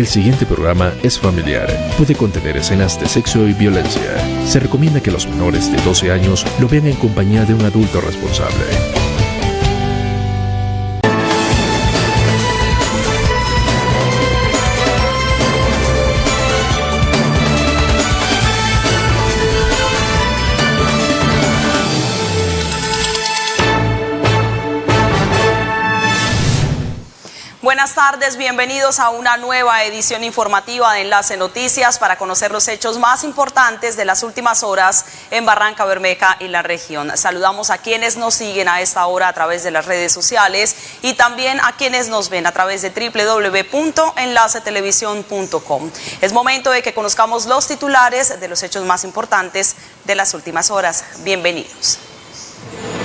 El siguiente programa es familiar. Puede contener escenas de sexo y violencia. Se recomienda que los menores de 12 años lo vean en compañía de un adulto responsable. Buenas tardes, bienvenidos a una nueva edición informativa de Enlace Noticias para conocer los hechos más importantes de las últimas horas en Barranca Bermeja y la región. Saludamos a quienes nos siguen a esta hora a través de las redes sociales y también a quienes nos ven a través de www.enlacetelevisión.com. Es momento de que conozcamos los titulares de los hechos más importantes de las últimas horas. Bienvenidos.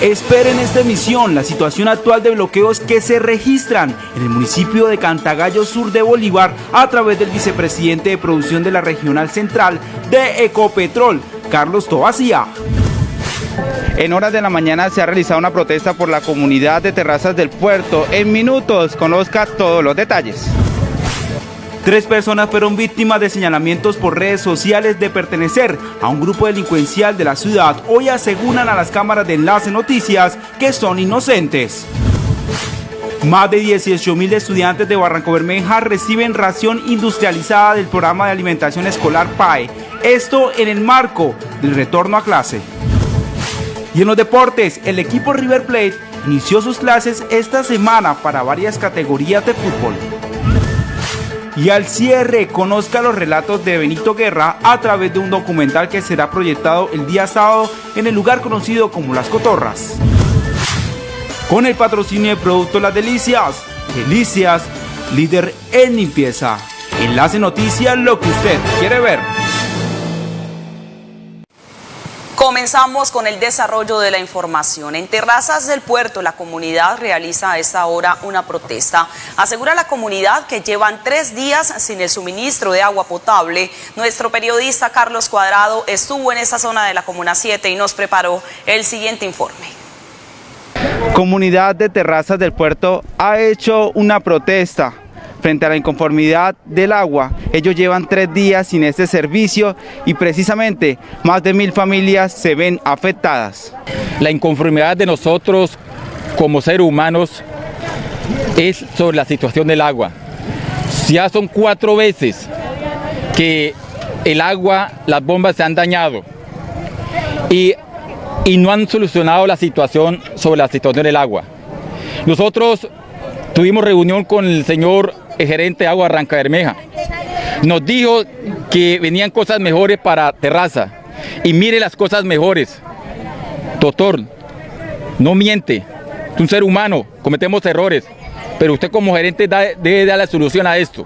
Esperen esta emisión la situación actual de bloqueos que se registran en el municipio de Cantagallo Sur de Bolívar a través del vicepresidente de producción de la Regional Central de Ecopetrol, Carlos Tobacía. En horas de la mañana se ha realizado una protesta por la comunidad de terrazas del puerto. En minutos conozca todos los detalles. Tres personas fueron víctimas de señalamientos por redes sociales de pertenecer a un grupo delincuencial de la ciudad. Hoy aseguran a las cámaras de Enlace Noticias que son inocentes. Más de 18 mil estudiantes de Barranco Bermeja reciben ración industrializada del programa de alimentación escolar PAE. Esto en el marco del retorno a clase. Y en los deportes, el equipo River Plate inició sus clases esta semana para varias categorías de fútbol. Y al cierre, conozca los relatos de Benito Guerra a través de un documental que será proyectado el día sábado en el lugar conocido como Las Cotorras. Con el patrocinio de Producto Las Delicias, Delicias, líder en limpieza. Enlace Noticias, lo que usted quiere ver. Comenzamos con el desarrollo de la información. En Terrazas del Puerto, la comunidad realiza a esta hora una protesta. Asegura la comunidad que llevan tres días sin el suministro de agua potable. Nuestro periodista Carlos Cuadrado estuvo en esa zona de la Comuna 7 y nos preparó el siguiente informe. Comunidad de Terrazas del Puerto ha hecho una protesta frente a la inconformidad del agua. Ellos llevan tres días sin este servicio y precisamente más de mil familias se ven afectadas. La inconformidad de nosotros como seres humanos es sobre la situación del agua. Ya son cuatro veces que el agua, las bombas se han dañado y, y no han solucionado la situación sobre la situación del agua. Nosotros tuvimos reunión con el señor el gerente de Agua Arranca Bermeja. Nos dijo que venían cosas mejores para Terraza. Y mire las cosas mejores. Doctor, no miente. Es un ser humano, cometemos errores. Pero usted como gerente debe dar la solución a esto.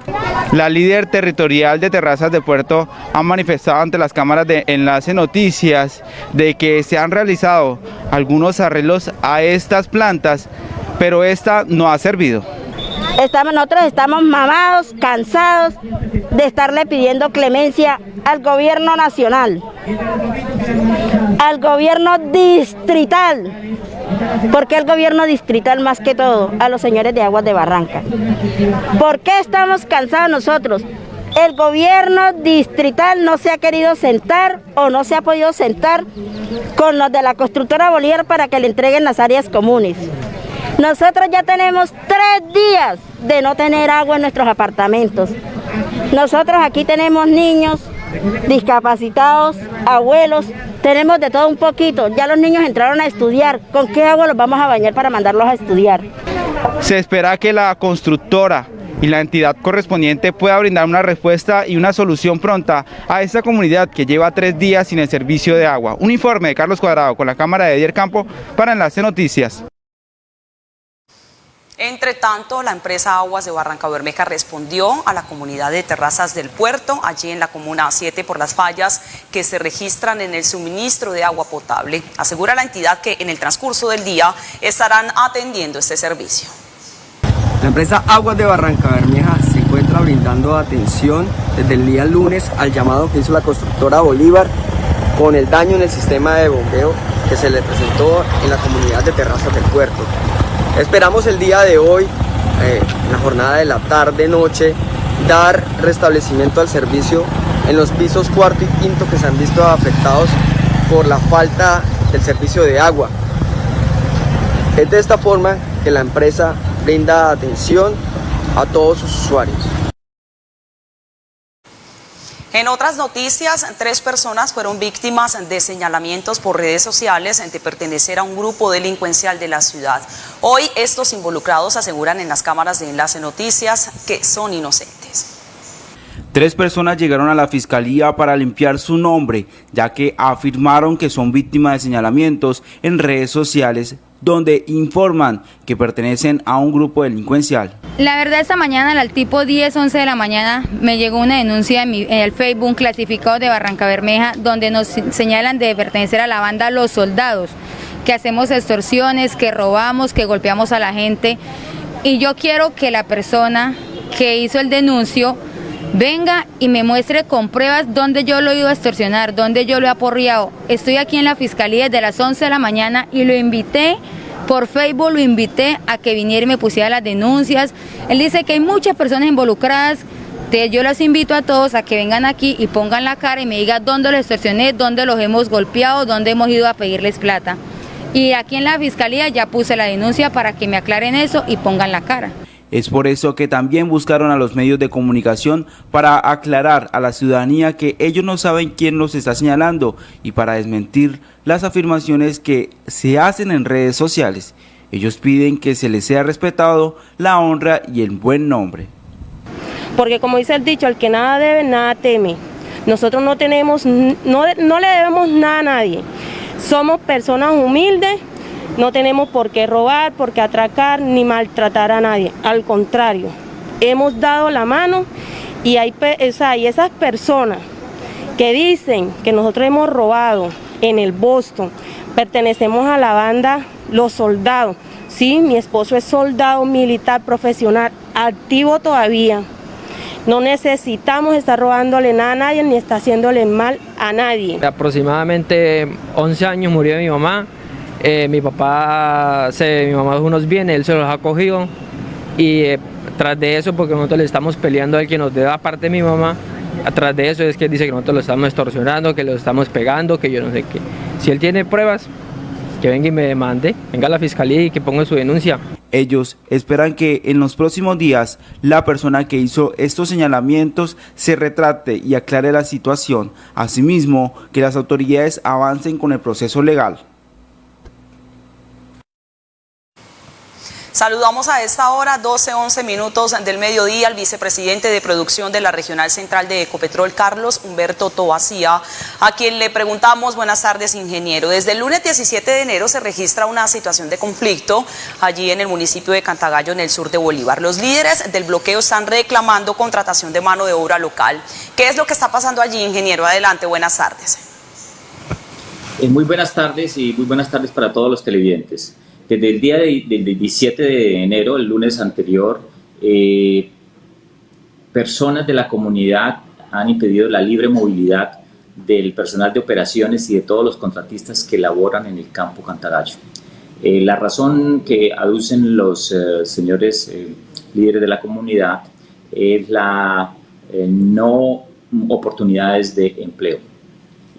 La líder territorial de Terrazas de Puerto ha manifestado ante las cámaras de Enlace Noticias de que se han realizado algunos arreglos a estas plantas, pero esta no ha servido. Estamos, nosotros estamos mamados, cansados de estarle pidiendo clemencia al gobierno nacional, al gobierno distrital, porque el gobierno distrital más que todo, a los señores de Aguas de Barranca. ¿Por qué estamos cansados nosotros? El gobierno distrital no se ha querido sentar o no se ha podido sentar con los de la constructora Bolívar para que le entreguen las áreas comunes. Nosotros ya tenemos tres días de no tener agua en nuestros apartamentos. Nosotros aquí tenemos niños, discapacitados, abuelos, tenemos de todo un poquito. Ya los niños entraron a estudiar. ¿Con qué agua los vamos a bañar para mandarlos a estudiar? Se espera que la constructora y la entidad correspondiente pueda brindar una respuesta y una solución pronta a esta comunidad que lleva tres días sin el servicio de agua. Un informe de Carlos Cuadrado con la cámara de Edier Campo para Enlace Noticias. Entre tanto, la empresa Aguas de Barranca Bermeja respondió a la comunidad de terrazas del puerto, allí en la comuna 7, por las fallas que se registran en el suministro de agua potable. Asegura la entidad que en el transcurso del día estarán atendiendo este servicio. La empresa Aguas de Barranca Bermeja se encuentra brindando atención desde el día lunes al llamado que hizo la constructora Bolívar con el daño en el sistema de bombeo que se le presentó en la comunidad de terrazas del puerto. Esperamos el día de hoy, eh, en la jornada de la tarde-noche, dar restablecimiento al servicio en los pisos cuarto y quinto que se han visto afectados por la falta del servicio de agua. Es de esta forma que la empresa brinda atención a todos sus usuarios. En otras noticias, tres personas fueron víctimas de señalamientos por redes sociales de pertenecer a un grupo delincuencial de la ciudad. Hoy estos involucrados aseguran en las cámaras de enlace noticias que son inocentes. Tres personas llegaron a la fiscalía para limpiar su nombre, ya que afirmaron que son víctimas de señalamientos en redes sociales donde informan que pertenecen a un grupo delincuencial. La verdad esta mañana al tipo 10, 11 de la mañana me llegó una denuncia en, el Facebook clasificado de Barranca Bermeja donde nos señalan de pertenecer a la banda Los Soldados, que hacemos extorsiones, que robamos, que golpeamos a la gente y yo quiero que la persona que hizo el denuncio venga y me muestre con pruebas dónde yo lo he ido a extorsionar, dónde yo lo he aporreado. Estoy aquí en la fiscalía desde las 11 de la mañana y lo invité por Facebook, lo invité a que viniera y me pusiera las denuncias. Él dice que hay muchas personas involucradas. Yo los invito a todos a que vengan aquí y pongan la cara y me digan dónde los extorsioné, dónde los hemos golpeado, dónde hemos ido a pedirles plata. Y aquí en la fiscalía ya puse la denuncia para que me aclaren eso y pongan la cara. Es por eso que también buscaron a los medios de comunicación para aclarar a la ciudadanía que ellos no saben quién los está señalando y para desmentir las afirmaciones que se hacen en redes sociales. Ellos piden que se les sea respetado la honra y el buen nombre. Porque como dice el dicho, el que nada debe, nada teme. Nosotros no tenemos, no, no le debemos nada a nadie. Somos personas humildes no tenemos por qué robar, por qué atracar, ni maltratar a nadie. Al contrario, hemos dado la mano y hay, esas personas que dicen que nosotros hemos robado en el Boston, pertenecemos a la banda Los Soldados. Sí, mi esposo es soldado militar profesional, activo todavía. No necesitamos estar robándole nada a nadie ni está haciéndole mal a nadie. Aproximadamente 11 años murió mi mamá, eh, mi papá, se, mi mamá dejó unos bienes, él se los ha cogido y eh, tras de eso, porque nosotros le estamos peleando al que nos dé aparte de mi mamá, atrás de eso es que dice que nosotros lo estamos extorsionando, que lo estamos pegando, que yo no sé qué. Si él tiene pruebas, que venga y me demande, venga a la fiscalía y que ponga su denuncia. Ellos esperan que en los próximos días la persona que hizo estos señalamientos se retrate y aclare la situación. Asimismo, que las autoridades avancen con el proceso legal. Saludamos a esta hora, 12, 11 minutos del mediodía, al vicepresidente de producción de la Regional Central de Ecopetrol, Carlos Humberto Tobacía, a quien le preguntamos, buenas tardes, ingeniero. Desde el lunes 17 de enero se registra una situación de conflicto allí en el municipio de Cantagallo, en el sur de Bolívar. Los líderes del bloqueo están reclamando contratación de mano de obra local. ¿Qué es lo que está pasando allí, ingeniero? Adelante, buenas tardes. Eh, muy buenas tardes y muy buenas tardes para todos los televidentes. Desde el día del 17 de enero, el lunes anterior, eh, personas de la comunidad han impedido la libre movilidad del personal de operaciones y de todos los contratistas que laboran en el campo Cantagallo. Eh, la razón que aducen los eh, señores líderes de la comunidad es la no oportunidades de empleo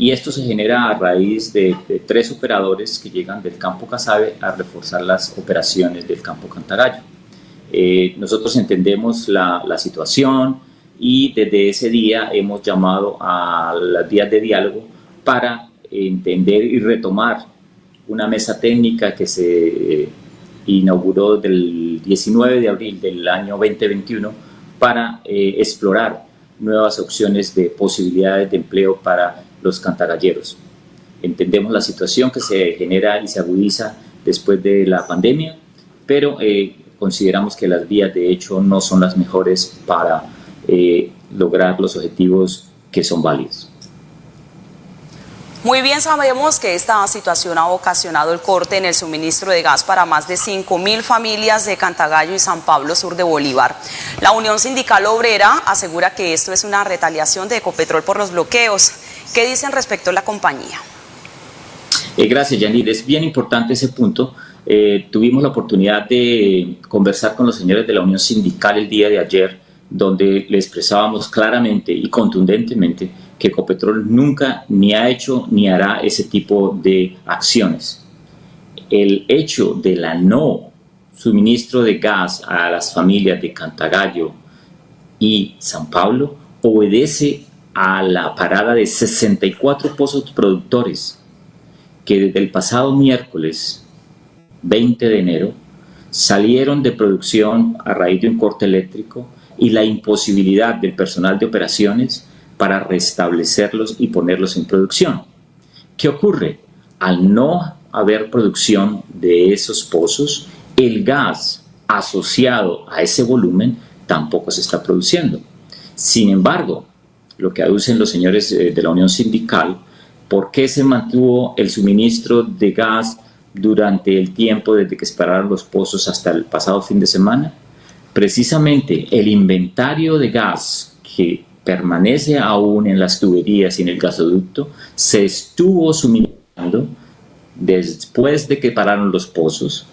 y esto se genera a raíz de, tres operadores que llegan del campo Casabe a reforzar las operaciones del campo Cantagallo. Eh, nosotros entendemos la, la, situación y desde ese día hemos llamado a las vías de diálogo para entender y retomar una mesa técnica que se inauguró del 19 de abril del año 2021 para eh, explorar nuevas opciones de posibilidades de empleo para los cantagalleros. Entendemos la situación que se genera y se agudiza después de la pandemia, pero eh, consideramos que las vías de hecho no son las mejores para eh, lograr los objetivos que son válidos. Muy bien sabemos que esta situación ha ocasionado el corte en el suministro de gas para más de 5 mil familias de Cantagallo y San Pablo, sur de Bolívar. La Unión Sindical Obrera asegura que esto es una retaliación de Ecopetrol por los bloqueos. ¿Qué dicen respecto a la compañía? Eh, gracias, Yanir. Es bien importante ese punto. Eh, tuvimos la oportunidad de conversar con los señores de la Unión Sindical el día de ayer donde le expresábamos claramente y contundentemente que Ecopetrol nunca ni ha hecho ni hará ese tipo de acciones. El hecho de la no suministro de gas a las familias de Cantagallo y San Pablo obedece a la parada de 64 pozos productores que desde el pasado miércoles 20 de enero salieron de producción a raíz de un corte eléctrico y la imposibilidad del personal de operaciones para restablecerlos y ponerlos en producción. ¿Qué ocurre? Al no haber producción de esos pozos, el gas asociado a ese volumen tampoco se está produciendo. Sin embargo, lo que aducen los señores eh, de la Unión Sindical, ¿por qué se mantuvo el suministro de gas durante el tiempo desde que esperaron los pozos hasta el pasado fin de semana? Precisamente el inventario de gas que permanece aún en las tuberías y en el gasoducto se estuvo suministrando después de que pararon los pozos,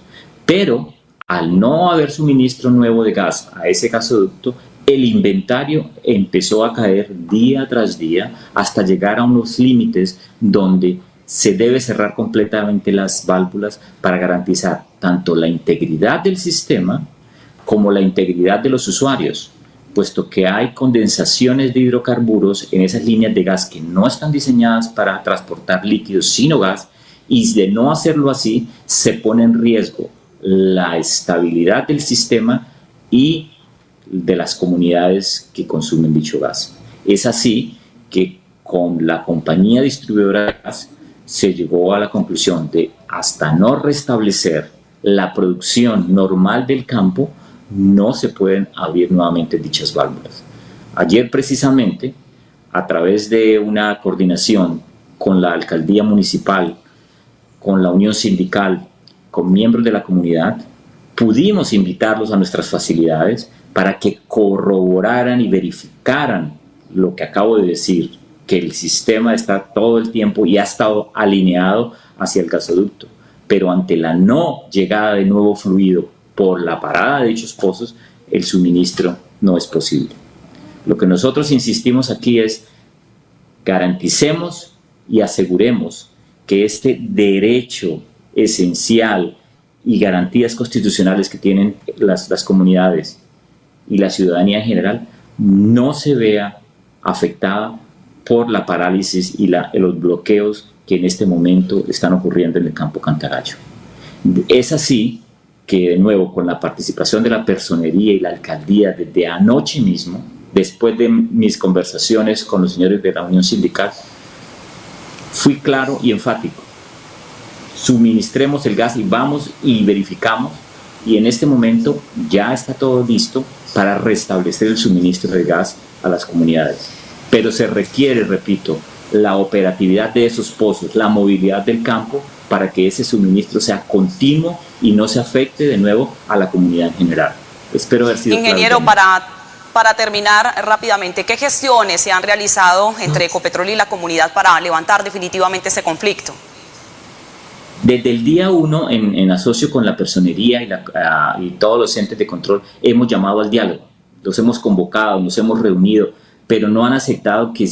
pero al no haber suministro nuevo de gas a ese gasoducto, el inventario empezó a caer día tras día hasta llegar a unos límites donde se debe cerrar completamente las válvulas para garantizar tanto la integridad del sistema como la integridad de los usuarios, puesto que hay condensaciones de hidrocarburos en esas líneas de gas que no están diseñadas para transportar líquidos sino gas y de no hacerlo así se pone en riesgo la estabilidad del sistema y de las comunidades que consumen dicho gas. Es así que con la compañía distribuidora de gas se llegó a la conclusión de hasta no restablecer la producción normal del campo, no se pueden abrir nuevamente dichas válvulas. Ayer precisamente, a través de una coordinación con la alcaldía municipal, con la unión sindical, con miembros de la comunidad, pudimos invitarlos a nuestras facilidades para que corroboraran y verificaran lo que acabo de decir, que el sistema está todo el tiempo y ha estado alineado hacia el gasoducto. Pero ante la no llegada de nuevo fluido por la parada de dichos pozos, el suministro no es posible. Lo que nosotros insistimos aquí es garanticemos y aseguremos que este derecho esencial y garantías constitucionales que tienen las, las comunidades y la ciudadanía en general no se vea afectada por la parálisis y los bloqueos que en este momento están ocurriendo en el campo Cantagallo. Es así que de nuevo con la participación de la personería y la alcaldía desde anoche mismo, después de mis conversaciones con los señores de la Unión Sindical, fui claro y enfático. Suministremos el gas y vamos y verificamos y en este momento ya está todo listo para restablecer el suministro de gas a las comunidades pero se requiere, repito, la operatividad de esos pozos, la movilidad del campo para que ese suministro sea continuo y no se afecte de nuevo a la comunidad en general. Espero haber sido Ingeniero, para, para terminar rápidamente, ¿qué gestiones se han realizado entre Ecopetrol y la comunidad para levantar definitivamente ese conflicto? Desde el día uno, en, en asocio con la personería y, ah, y todos los entes de control, hemos llamado al diálogo, los hemos convocado, nos hemos reunido, pero no han aceptado que,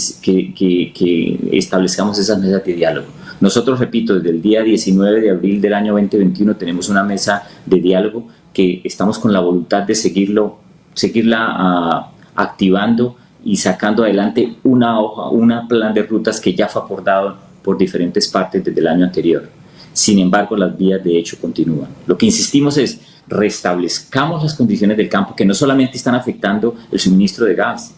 establezcamos esas mesas de diálogo. Nosotros, repito, desde el día 19 de abril del año 2021 tenemos una mesa de diálogo que estamos con la voluntad de seguirlo, seguirla ah, activando y sacando adelante una hoja, una plan de rutas que ya fue acordado por diferentes partes desde el año anterior. Sin embargo, las vías de hecho continúan. Lo que insistimos es restablezcamos las condiciones del campo que no solamente están afectando el suministro de gas,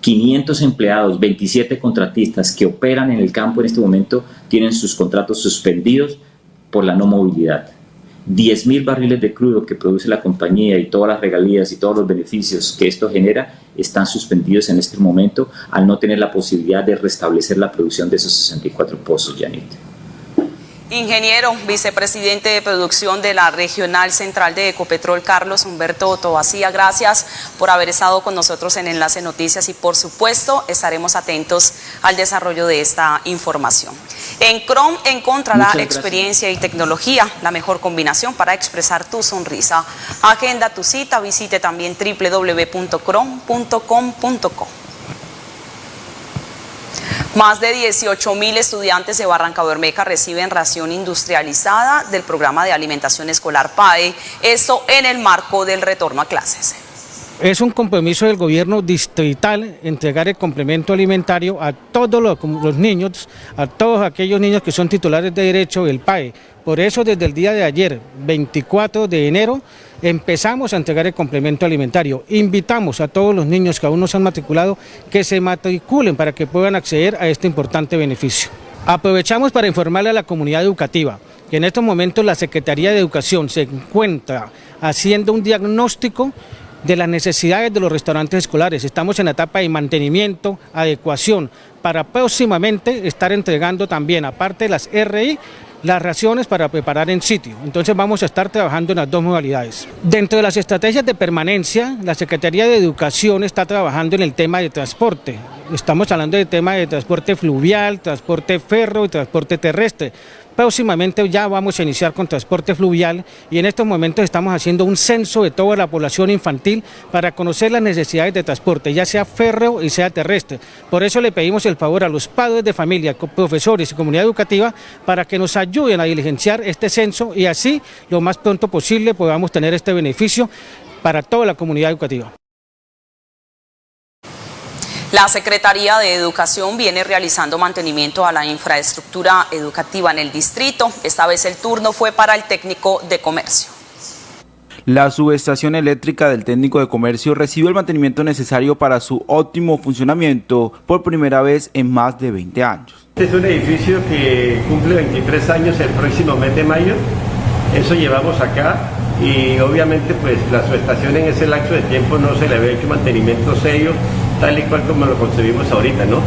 500 empleados, 27 contratistas que operan en el campo en este momento tienen sus contratos suspendidos por la no movilidad. 10.000 barriles de crudo que produce la compañía y todas las regalías y todos los beneficios que esto genera están suspendidos en este momento al no tener la posibilidad de restablecer la producción de esos 64 pozos, Janit. Ingeniero, vicepresidente de producción de la Regional Central de Ecopetrol, Carlos Humberto Tobacía, gracias por haber estado con nosotros en Enlace Noticias y por supuesto estaremos atentos al desarrollo de esta información. En Chrome encontrará experiencia y tecnología, la mejor combinación para expresar tu sonrisa. Agenda tu cita, visite también www.chrome.com.co. Más de 18 mil estudiantes de Barranca Bermeja reciben ración industrializada del programa de alimentación escolar PAE, esto en el marco del retorno a clases. Es un compromiso del gobierno distrital entregar el complemento alimentario a todos los, los, niños, a todos aquellos niños que son titulares de derecho del PAE. Por eso desde el día de ayer, 24 de enero, empezamos a entregar el complemento alimentario. Invitamos a todos los niños que aún no se han matriculado que se matriculen para que puedan acceder a este importante beneficio. Aprovechamos para informarle a la comunidad educativa que en estos momentos la Secretaría de Educación se encuentra haciendo un diagnóstico de las necesidades de los restaurantes escolares. Estamos en la etapa de mantenimiento, adecuación, para próximamente estar entregando también, aparte de las RI, las raciones para preparar en sitio. Entonces vamos a estar trabajando en las dos modalidades. Dentro de las estrategias de permanencia, la Secretaría de Educación está trabajando en el tema de transporte. Estamos hablando del tema de transporte fluvial, transporte ferro y transporte terrestre. Próximamente ya vamos a iniciar con transporte fluvial y en estos momentos estamos haciendo un censo de toda la población infantil para conocer las necesidades de transporte, ya sea férreo y sea terrestre. Por eso le pedimos el favor a los padres de familia, profesores y comunidad educativa para que nos ayuden a diligenciar este censo y así lo más pronto posible podamos tener este beneficio para toda la comunidad educativa. La Secretaría de Educación viene realizando mantenimiento a la infraestructura educativa en el distrito. Esta vez el turno fue para el técnico de comercio. La subestación eléctrica del técnico de comercio recibió el mantenimiento necesario para su óptimo funcionamiento por primera vez en más de 20 años. Este es un edificio que cumple 23 años el próximo mes de mayo. Eso llevamos acá y obviamente pues la subestación en ese lapso de tiempo no se le había hecho mantenimiento serio tal y cual como lo concebimos ahorita, ¿no?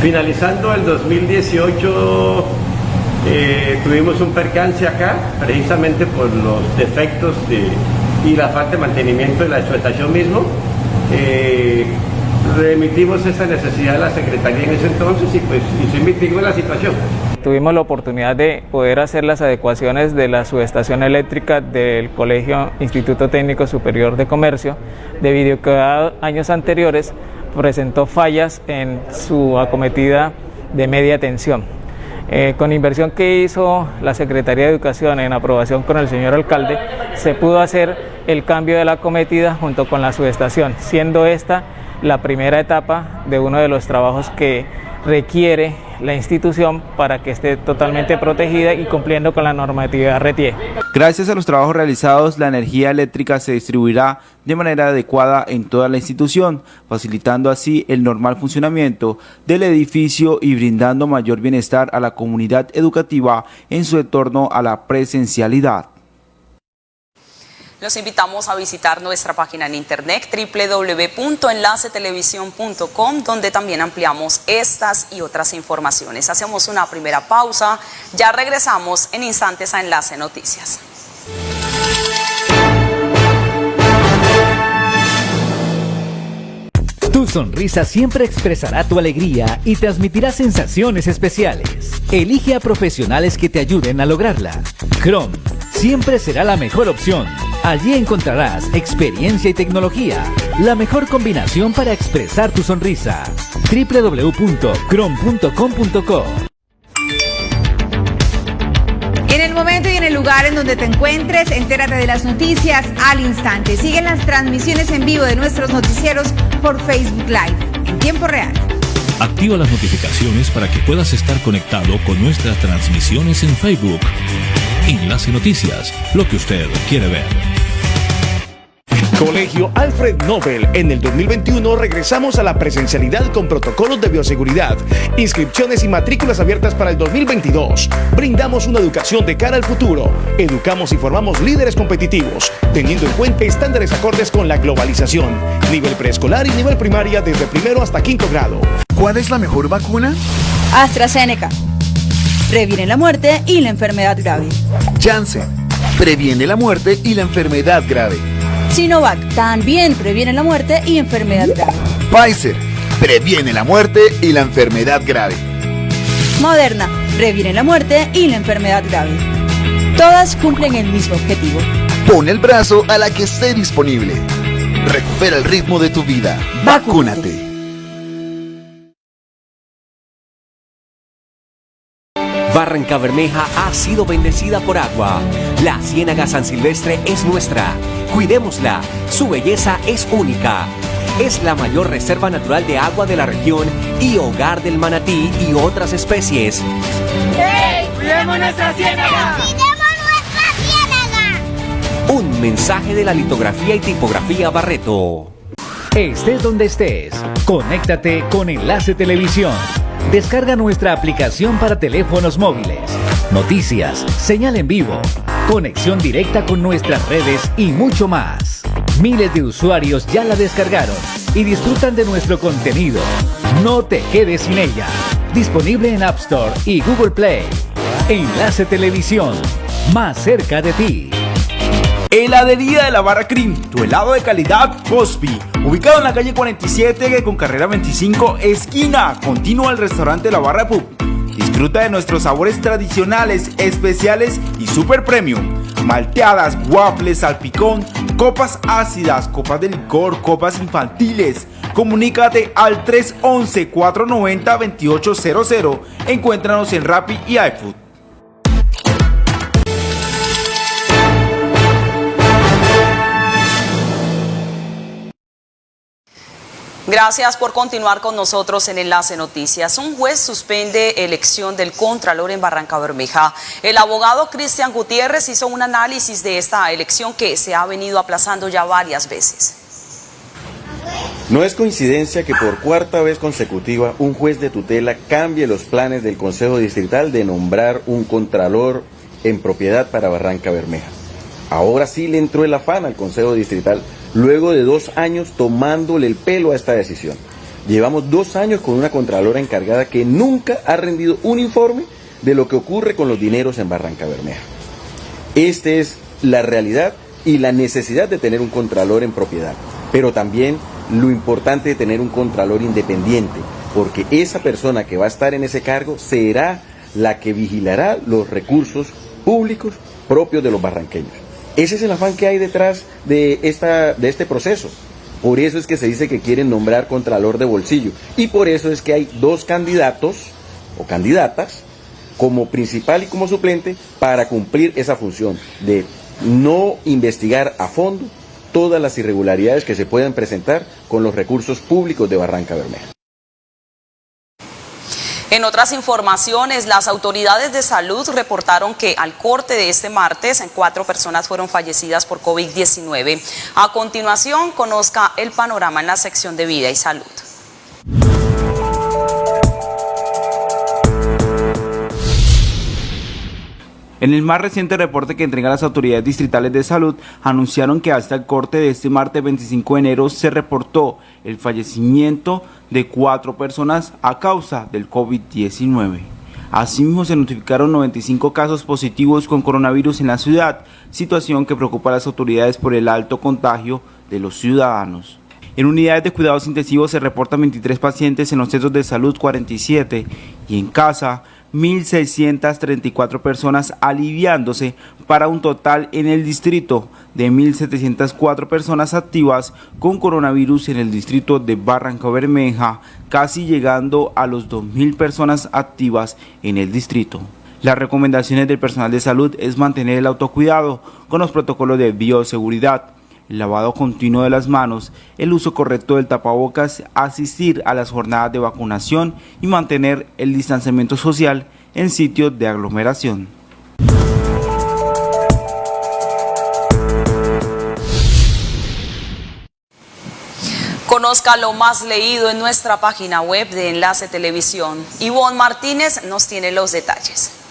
Finalizando el 2018 eh, tuvimos un percance acá, precisamente por los defectos y la falta de mantenimiento de la explotación mismo. Eh, remitimos esa necesidad a la Secretaría en ese entonces y pues y se mitigó la situación. Tuvimos la oportunidad de poder hacer las adecuaciones de la subestación eléctrica del Colegio Instituto Técnico Superior de Comercio, debido a que años anteriores presentó fallas en su acometida de media tensión. Eh, con inversión que hizo la Secretaría de Educación en aprobación con el señor alcalde, se pudo hacer el cambio de la acometida junto con la subestación, siendo esta la primera etapa de uno de los trabajos que requiere la institución para que esté totalmente protegida y cumpliendo con la normatividad RETIE. Gracias a los trabajos realizados, la energía eléctrica se distribuirá de manera adecuada en toda la institución, facilitando así el normal funcionamiento del edificio y brindando mayor bienestar a la comunidad educativa en su entorno a la presencialidad. Los invitamos a visitar nuestra página en internet www.enlacetelevisión.com donde también ampliamos estas y otras informaciones. Hacemos una primera pausa, ya regresamos en instantes a Enlace Noticias. Tu sonrisa siempre expresará tu alegría y transmitirá sensaciones especiales. Elige a profesionales que te ayuden a lograrla. Chrome siempre será la mejor opción. Allí encontrarás experiencia y tecnología, la mejor combinación para expresar tu sonrisa. www.crom.com.co En el momento y en el lugar en donde te encuentres, entérate de las noticias al instante. Siguen las transmisiones en vivo de nuestros noticieros por Facebook Live en tiempo real. Activa las notificaciones para que puedas estar conectado con nuestras transmisiones en Facebook. Enlace Noticias, lo que usted quiere ver. Colegio Alfred Nobel. En el 2021 regresamos a la presencialidad con protocolos de bioseguridad, inscripciones y matrículas abiertas para el 2022. Brindamos una educación de cara al futuro. Educamos y formamos líderes competitivos, teniendo en cuenta estándares acordes con la globalización. Nivel preescolar y nivel primaria desde primero hasta quinto grado. ¿Cuál es la mejor vacuna? AstraZeneca. Previene la muerte y la enfermedad grave. Janssen. Previene la muerte y la enfermedad grave. Sinovac también previene la muerte y enfermedad grave. Pfizer previene la muerte y la enfermedad grave. Moderna previene la muerte y la enfermedad grave. Todas cumplen el mismo objetivo. Pon el brazo a la que esté disponible. Recupera el ritmo de tu vida. Vacúnate. Barranca Bermeja ha sido bendecida por agua. La Ciénaga San Silvestre es nuestra. Cuidémosla. Su belleza es única. Es la mayor reserva natural de agua de la región y hogar del manatí y otras especies. ¡Hey! ¡Cuidemos nuestra ciénaga! Un mensaje de la litografía y tipografía Barreto. Estés donde estés, conéctate con Enlace Televisión. Descarga nuestra aplicación para teléfonos móviles. Noticias, señal en vivo, conexión directa con nuestras redes y mucho más. Miles de usuarios ya la descargaron y disfrutan de nuestro contenido. No te quedes sin ella. Disponible en App Store y Google Play. Enlace Televisión, más cerca de ti. Heladería de la Barra Cream, tu helado de calidad Cosby, ubicado en la calle 47 con carrera 25, esquina, continua al restaurante La Barra Pub. Disfruta de nuestros sabores tradicionales, especiales y super premium. Malteadas, waffles, salpicón, copas ácidas, copas de licor, copas infantiles. Comunícate al 311-490-2800. Encuéntranos en Rappi y iFood. Gracias por continuar con nosotros en Enlace Noticias. Un juez suspende elección del Contralor en Barranca Bermeja. El abogado Cristian Gutiérrez hizo un análisis de esta elección que se ha venido aplazando ya varias veces. No es coincidencia que por cuarta vez consecutiva un juez de tutela cambie los planes del Consejo Distrital de nombrar un Contralor en propiedad para Barranca Bermeja. Ahora sí le entró el afán al Consejo Distrital luego de dos años tomándole el pelo a esta decisión. Llevamos dos años con una Contralora encargada que nunca ha rendido un informe de lo que ocurre con los dineros en Barranca Bermeja. Esta es la realidad y la necesidad de tener un Contralor en propiedad, pero también lo importante de tener un Contralor independiente, porque esa persona que va a estar en ese cargo será la que vigilará los recursos públicos propios de los barranqueños. Ese es el afán que hay detrás de, esta, de este proceso. Por eso es que se dice que quieren nombrar Contralor de Bolsillo. Y por eso es que hay dos candidatos o candidatas como principal y como suplente para cumplir esa función de no investigar a fondo todas las irregularidades que se puedan presentar con los recursos públicos de Barranca Bermeja. En otras informaciones, las autoridades de salud reportaron que al corte de este martes, cuatro personas fueron fallecidas por COVID-19. A continuación, conozca el panorama en la sección de vida y salud. En el más reciente reporte que entregan las autoridades distritales de salud, anunciaron que hasta el corte de este martes 25 de enero se reportó el fallecimiento de cuatro personas a causa del COVID-19. Asimismo, se notificaron 95 casos positivos con coronavirus en la ciudad, situación que preocupa a las autoridades por el alto contagio de los ciudadanos. En unidades de cuidados intensivos se reportan 23 pacientes, en los centros de salud 47 y en casa 1.634 personas aliviándose para un total en el distrito de 1.704 personas activas con coronavirus en el distrito de Barranca Bermeja, casi llegando a los 2.000 personas activas en el distrito. Las recomendaciones del personal de salud es mantener el autocuidado con los protocolos de bioseguridad, el lavado continuo de las manos, el uso correcto del tapabocas, asistir a las jornadas de vacunación y mantener el distanciamiento social en sitios de aglomeración. Conozca lo más leído en nuestra página web de Enlace Televisión. Ivonne Martínez nos tiene los detalles.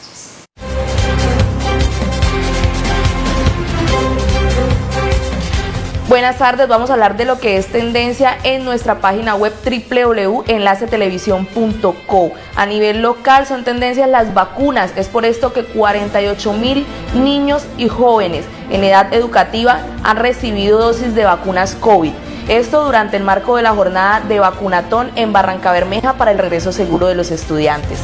Buenas tardes, vamos a hablar de lo que es tendencia en nuestra página web www.enlacetelevisión.co. A nivel local son tendencias las vacunas, es por esto que 48 mil niños y jóvenes en edad educativa han recibido dosis de vacunas COVID. Esto durante el marco de la jornada de vacunatón en Barranca Bermeja para el regreso seguro de los estudiantes.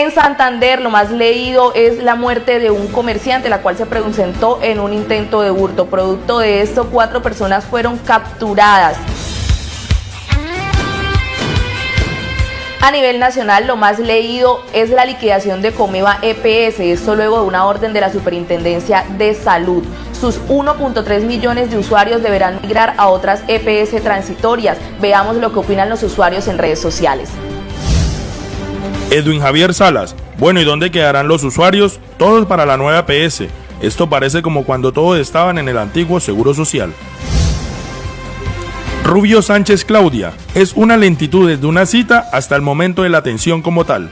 En Santander, lo más leído es la muerte de un comerciante, la cual se presentó en un intento de hurto. Producto de esto, cuatro personas fueron capturadas. A nivel nacional, lo más leído es la liquidación de Comeva EPS, esto luego de una orden de la Superintendencia de Salud. Sus 1.3 millones de usuarios deberán migrar a otras EPS transitorias. Veamos lo que opinan los usuarios en redes sociales. Edwin Javier Salas. Bueno, ¿y dónde quedarán los usuarios? Todos para la nueva EPS. Esto parece como cuando todos estaban en el antiguo Seguro Social. Rubio Sánchez Claudia. Es una lentitud desde una cita hasta el momento de la atención como tal.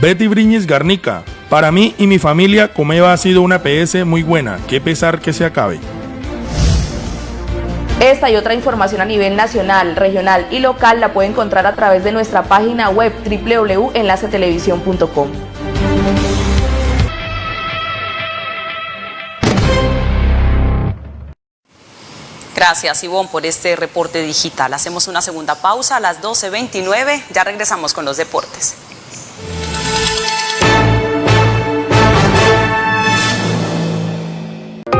Betty Briñez Garnica. Para mí y mi familia, Comeva ha sido una PS muy buena. Qué pesar que se acabe. Esta y otra información a nivel nacional, regional y local la puede encontrar a través de nuestra página web www.enlacetelevisión.com. Gracias, Ivonne, por este reporte digital. Hacemos una segunda pausa a las 12.29. Ya regresamos con los deportes.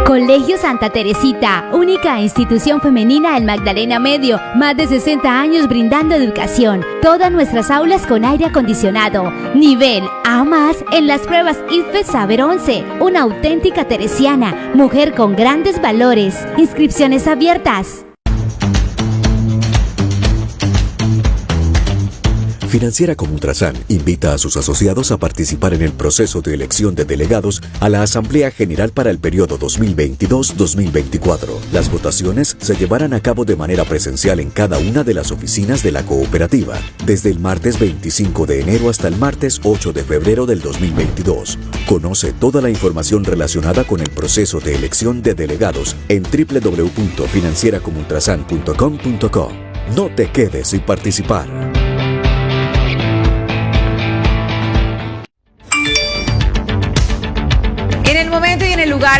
Colegio Santa Teresita, única institución femenina del Magdalena Medio, más de 60 años brindando educación. Todas nuestras aulas con aire acondicionado. Nivel A más en las pruebas IFE Saber 11. Una auténtica teresiana, mujer con grandes valores. Inscripciones abiertas. Financiera como Ultrasan invita a sus asociados a participar en el proceso de elección de delegados a la Asamblea General para el periodo 2022-2024. Las votaciones se llevarán a cabo de manera presencial en cada una de las oficinas de la cooperativa, desde el martes 25 de enero hasta el martes 8 de febrero del 2022. Conoce toda la información relacionada con el proceso de elección de delegados en www.financieracomultrasan.com.co. No te quedes sin participar.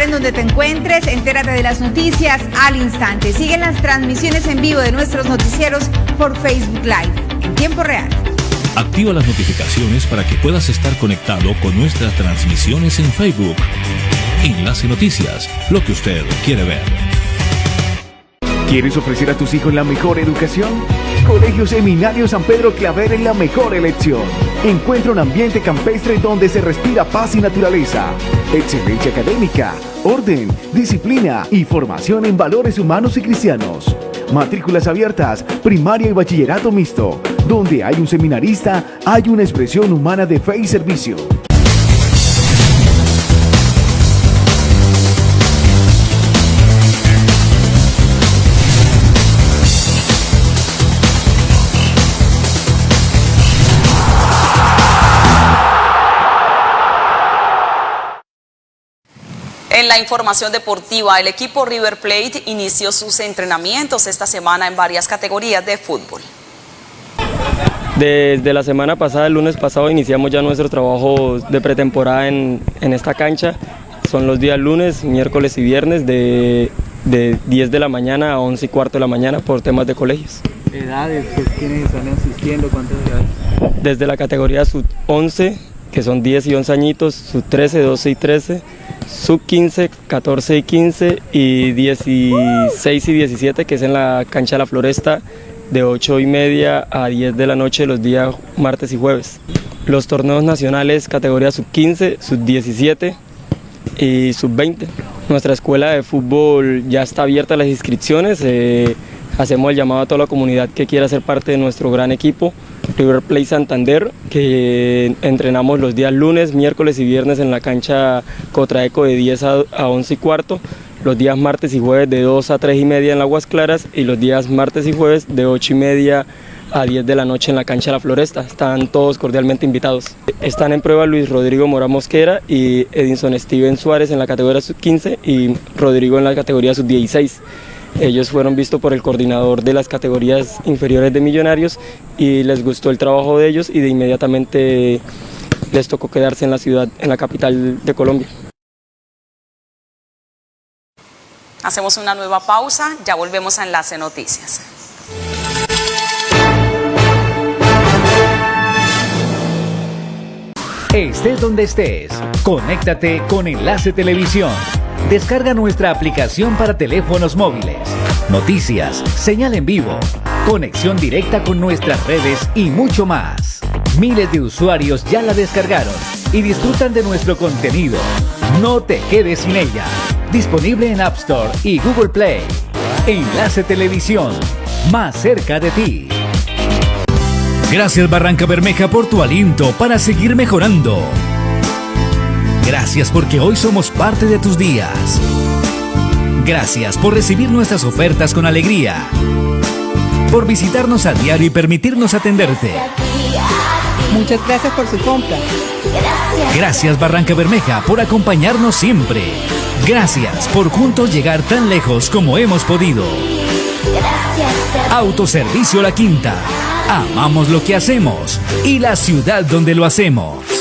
En donde te encuentres, entérate de las noticias al instante. Siguen las transmisiones en vivo de nuestros noticieros por Facebook Live en tiempo real. Activa las notificaciones para que puedas estar conectado con nuestras transmisiones en Facebook. Enlace Noticias, lo que usted quiere ver. ¿Quieres ofrecer a tus hijos la mejor educación? Colegio Seminario San Pedro Claver es la mejor elección. Encuentra un ambiente campestre donde se respira paz y naturaleza, excelencia académica, orden, disciplina y formación en valores humanos y cristianos. Matrículas abiertas, primaria y bachillerato mixto. Donde hay un seminarista, hay una expresión humana de fe y servicio. En la información deportiva, el equipo River Plate inició sus entrenamientos esta semana en varias categorías de fútbol. Desde la semana pasada, el lunes pasado, iniciamos ya nuestro trabajo de pretemporada en, en esta cancha. Son los días lunes, miércoles y viernes de, de 10 de la mañana a 11 y cuarto de la mañana por temas de colegios. ¿Edades? ¿Quiénes están asistiendo? ¿Cuántas edades? Desde la categoría sub 11, que son 10 y 11 añitos, sub 13, 12 y 13, sub 15, 14 y 15 y 16 y 17, que es en la cancha de la Floresta, de 8 y media a 10 de la noche los días martes y jueves. Los torneos nacionales categoría sub 15, sub 17 y sub 20. Nuestra escuela de fútbol ya está abierta a las inscripciones. eh, hacemos el llamado a toda la comunidad que quiera ser parte de nuestro gran equipo. River Plate Santander, que entrenamos los días lunes, miércoles y viernes en la cancha Cotraeco de 10 a, a 11 y cuarto, los días martes y jueves de 2 a 3 y media en Aguas Claras y los días martes y jueves de 8 y media a 10 de la noche en la cancha La Floresta. Están todos cordialmente invitados. Están en prueba Luis Rodrigo Mora Mosquera y Edinson Steven Suárez en la categoría sub-15 y Rodrigo en la categoría sub-16. Ellos fueron vistos por el coordinador de las categorías inferiores de Millonarios y les gustó el trabajo de ellos y de inmediatamente les tocó quedarse en la ciudad, en la capital de Colombia. Hacemos una nueva pausa, ya volvemos a Enlace Noticias. Estés donde estés, conéctate con Enlace Televisión. Descarga nuestra aplicación para teléfonos móviles. Noticias, señal en vivo, conexión directa con nuestras redes y mucho más. Miles de usuarios ya la descargaron y disfrutan de nuestro contenido. No te quedes sin ella. Disponible en App Store y Google Play. Enlace Televisión, más cerca de ti. Gracias Barranca Bermeja por tu aliento para seguir mejorando. Gracias porque hoy somos parte de tus días. Gracias por recibir nuestras ofertas con alegría. Por visitarnos a diario y permitirnos atenderte. Muchas gracias por su compra. Gracias Barranca Bermeja por acompañarnos siempre. Gracias por juntos llegar tan lejos como hemos podido. Autoservicio La Quinta. Amamos lo que hacemos y la ciudad donde lo hacemos.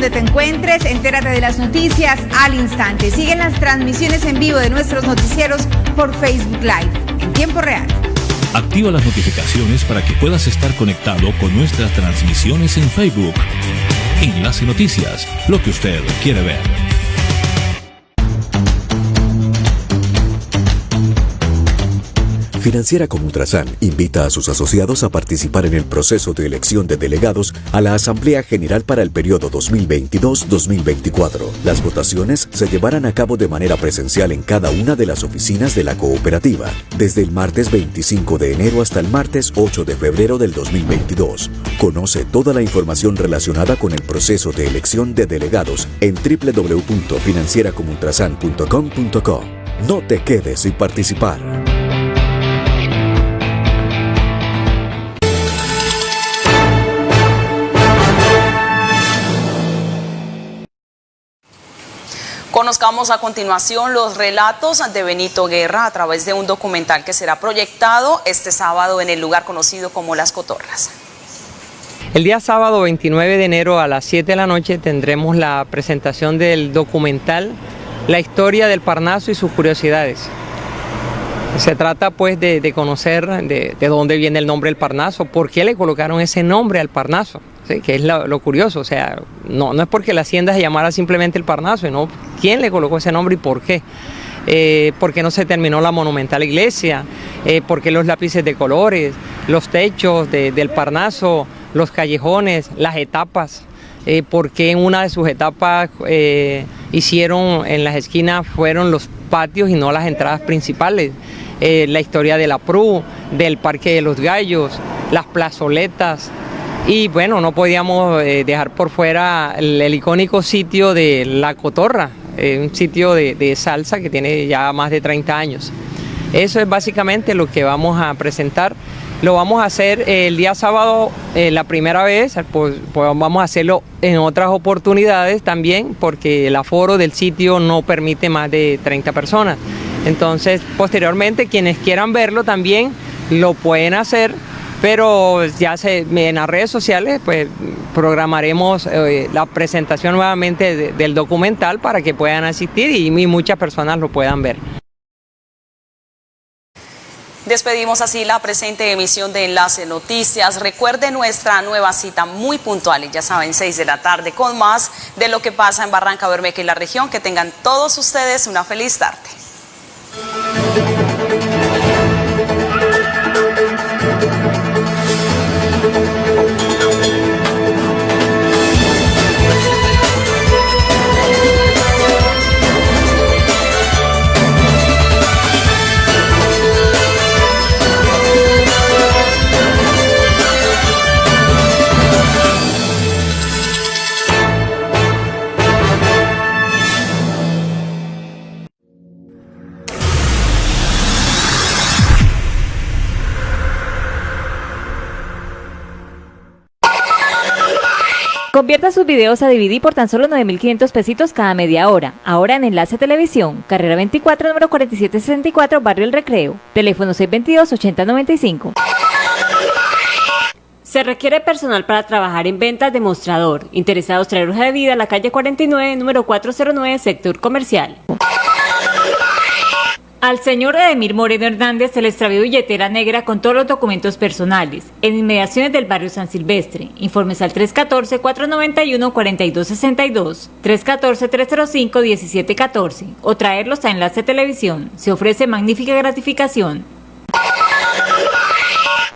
Donde te encuentres, entérate de las noticias al instante. Siguen las transmisiones en vivo de nuestros noticieros por Facebook Live en tiempo real. Activa las notificaciones para que puedas estar conectado con nuestras transmisiones en Facebook. Enlace Noticias, lo que usted quiere ver. Financiera como Ultrasan invita a sus asociados a participar en el proceso de elección de delegados a la Asamblea General para el periodo 2022-2024. Las votaciones se llevarán a cabo de manera presencial en cada una de las oficinas de la cooperativa, desde el martes 25 de enero hasta el martes 8 de febrero del 2022. Conoce toda la información relacionada con el proceso de elección de delegados en www.financieracomultrasan.com.co. No te quedes sin participar. Conozcamos a continuación los relatos de Benito Guerra a través de un documental que será proyectado este sábado en el lugar conocido como Las Cotorras. El día sábado 29 de enero a las 7 de la noche tendremos la presentación del documental La historia del Parnaso y sus curiosidades. Se trata pues de, conocer de, de, dónde viene el nombre del Parnaso, por qué le colocaron ese nombre al Parnaso que es lo, curioso, o sea, no, no es porque la hacienda se llamara simplemente el Parnaso, sino quién le colocó ese nombre y por qué. Eh, por qué no se terminó la monumental iglesia, eh, por qué los lápices de colores, los techos del Parnaso, los callejones, las etapas, eh, por qué en una de sus etapas hicieron en las esquinas fueron los patios y no las entradas principales. la historia de la PRU, del Parque de los Gallos, las plazoletas, y bueno, no podíamos eh, dejar por fuera el, icónico sitio de La Cotorra, eh, un sitio de, salsa que tiene ya más de 30 años. Eso es básicamente lo que vamos a presentar. Lo vamos a hacer el día sábado la primera vez, pues, pues, vamos a hacerlo en otras oportunidades también, porque el aforo del sitio no permite más de 30 personas. Entonces, posteriormente, quienes quieran verlo también lo pueden hacer pero ya se, en las redes sociales pues programaremos eh, la presentación nuevamente del documental para que puedan asistir y muchas personas lo puedan ver. Despedimos así la presente emisión de Enlace Noticias. Recuerde nuestra nueva cita muy puntual ya saben, 6 de la tarde con más de lo que pasa en Barranca Bermeja y la región. Que tengan todos ustedes una feliz tarde. Convierta sus videos a DVD por tan solo 9.500 pesitos cada media hora. Ahora en Enlace Televisión, carrera 24, número 4764, Barrio El Recreo. Teléfono 622-8095. Se requiere personal para trabajar en ventas de mostrador. Interesados traer hoja de vida a la calle 49, número 409, sector comercial. Al señor Edemir Moreno Hernández se le extravió billetera negra con todos los documentos personales en inmediaciones del barrio San Silvestre. Informes al 314-491-4262, 314-305-1714 o traerlos a Enlace Televisión. Se ofrece magnífica gratificación.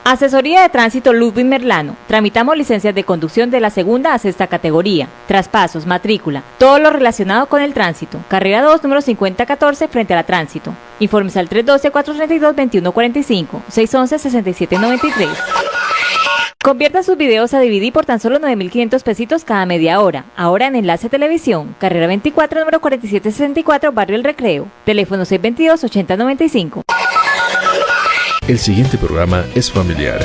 Asesoría de Tránsito Ludwig Merlano. Tramitamos licencias de conducción de la segunda a sexta categoría, traspasos, matrícula, todo lo relacionado con el tránsito. Carrera 2, número 5014, frente a la tránsito. Informes al 312-432-2145, 611-6793. Convierta sus videos a DVD por tan solo 9.500 pesitos cada media hora. Ahora en Enlace Televisión, carrera 24, número 4764, Barrio El Recreo. Teléfono 622-8095. El siguiente programa es familiar.